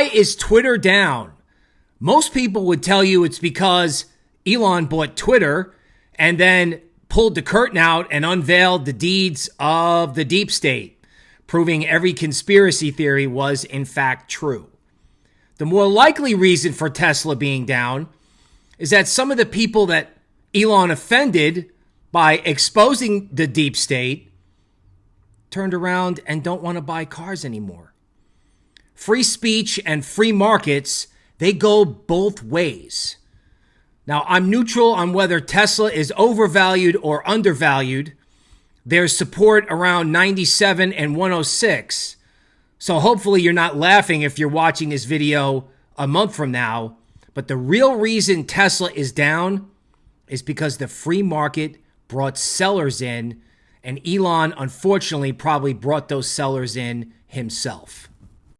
Why is Twitter down? Most people would tell you it's because Elon bought Twitter and then pulled the curtain out and unveiled the deeds of the deep state, proving every conspiracy theory was in fact true. The more likely reason for Tesla being down is that some of the people that Elon offended by exposing the deep state turned around and don't want to buy cars anymore. Free speech and free markets, they go both ways. Now, I'm neutral on whether Tesla is overvalued or undervalued. There's support around 97 and 106. So hopefully you're not laughing if you're watching this video a month from now. But the real reason Tesla is down is because the free market brought sellers in, and Elon, unfortunately, probably brought those sellers in himself.